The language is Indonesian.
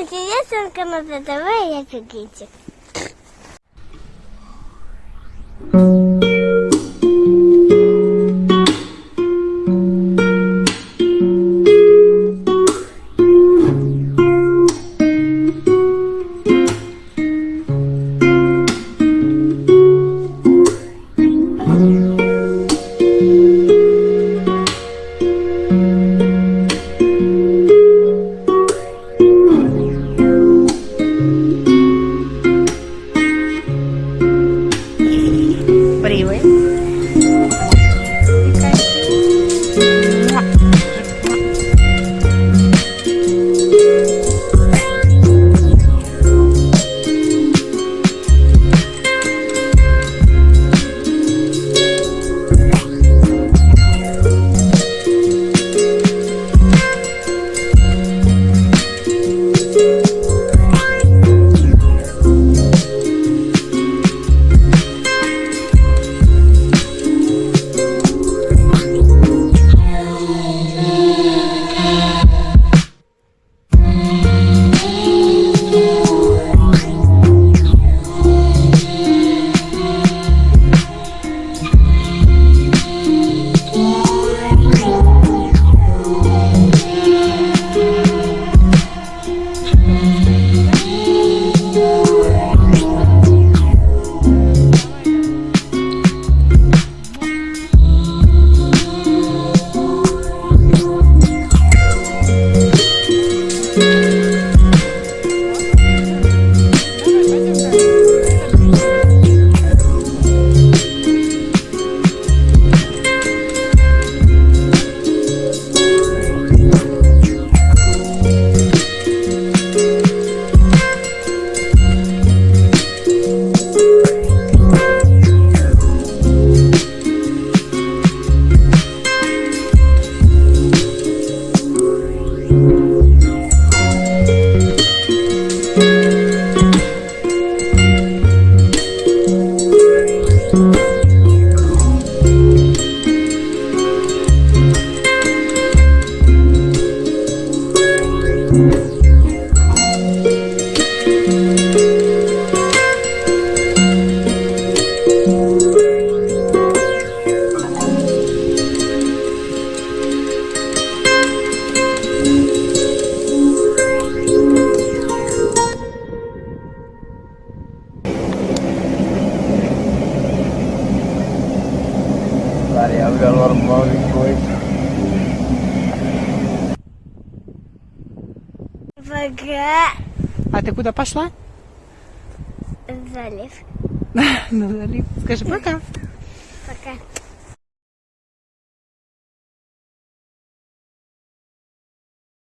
интересно на ТВ, я Пигитик. héroe. Bloody hell, we got a. Вага. А ты куда пошла? Залив. На залив. Скажи пока. Пока.